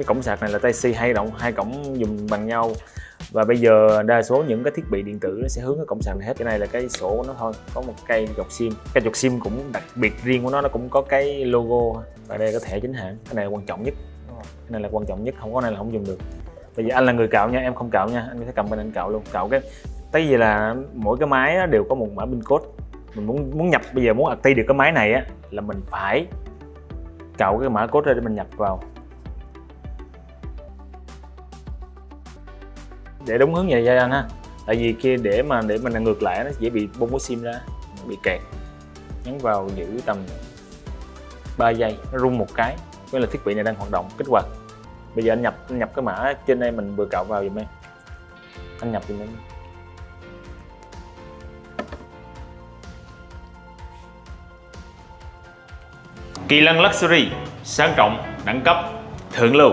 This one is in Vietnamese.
cái cổng sạc này là Type C hai động hai cổng dùng bằng nhau. Và bây giờ đa số những cái thiết bị điện tử nó sẽ hướng cái cổng sạc này hết. Cái này là cái sổ của nó thôi, có một cây dọc sim. Cái dọc sim cũng đặc biệt riêng của nó nó cũng có cái logo. Và đây có thẻ chính hãng. Cái này là quan trọng nhất. Cái này là quan trọng nhất. Không có này là không dùng được. Bây giờ anh là người cạo nha, em không cạo nha. Anh có thể cầm bên anh cạo luôn. Cạo cái tại vì là mỗi cái máy đều có một mã pin code. Mình muốn muốn nhập, bây giờ muốn active được cái máy này á là mình phải cạo cái mã code ra để mình nhập vào. Để đúng hướng vậy anh ha. Tại vì kia để mà để mình ngược lại nó dễ bị bung cái sim ra nó bị kẹt. Nhấn vào giữ tầm 3 giây nó rung một cái với là thiết bị này đang hoạt động. Kích hoạt. Bây giờ anh nhập anh nhập cái mã trên đây mình vừa cạo vào giùm em. Anh nhập giùm em. Kỳ lân Luxury, sang trọng, đẳng cấp, thượng lưu.